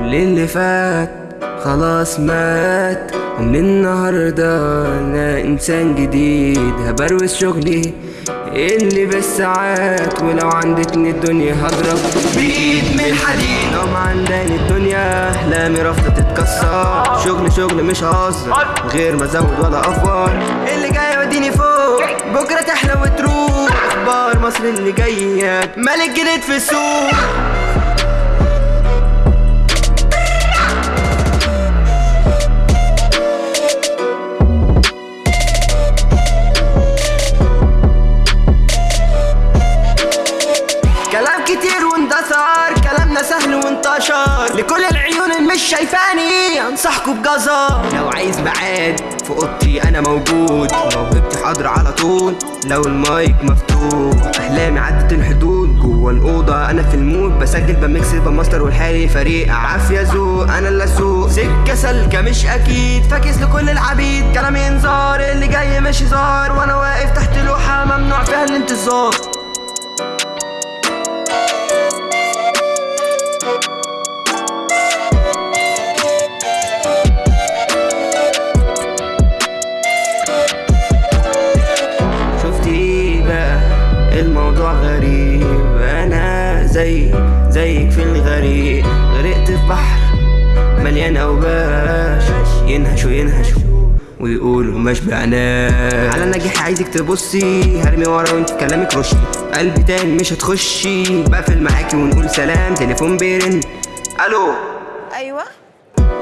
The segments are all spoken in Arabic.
اللي فات خلاص مات. ومن النهاردة أنا إنسان جديد هبروز شغلي اللي بالساعات ولو عندتني الدنيا هضرب بإيد من حديد. لو ما عندني الدنيا أحلامي رافضة تتكسر. شغل شغل مش هزر غير ما أزود ولا أفور. اللي جاي يوديني فوق بكرة تحلى وتروح. أخبار مصر اللي جاية ملك جديد في السوق. مش شايفاني انصحكوا بجزر. لو عايز ميعاد في أوضتي أنا موجود. موهبتي حاضرة على طول لو المايك مفتوح. أحلامي عدت الحدود. جوه الأوضة أنا في ال mood. بسجل ب mix ب master والحالي فريق عافية ذوق. أنا اللي أسوق. سكة سالكه مش أكيد. فاكس لكل العبيد. كلامي انذار اللي جاي مش هزار. وأنا واقف تحت لوحة ممنوع فيها الانتظار. غريب. أنا زي زيك في الغريق غرقت في بحر مليان أوباش. ينهشوا ينهشوا ويقولوا ما شبعناش. على نجاح عايزك تبصي. هرمي ورا وانت كلامك رشي قلبي تاني مش هتخشي. بقفل معاكي ونقول سلام. تليفون بيرن. ألو؟ أيوه.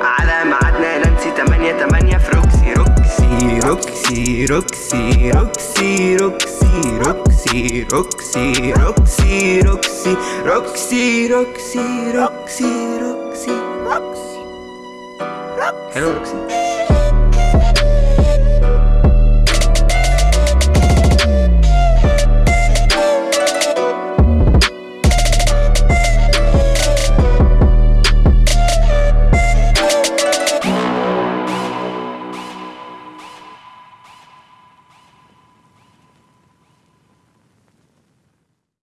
على ميعادنا. نانسي 8 8 في روكسي روكسي روكسي روكسي روكسي روكسي. روكسي روكسي روكسي روكسي روكسي روكسي روكسي روكسي روكسي حلو روكسي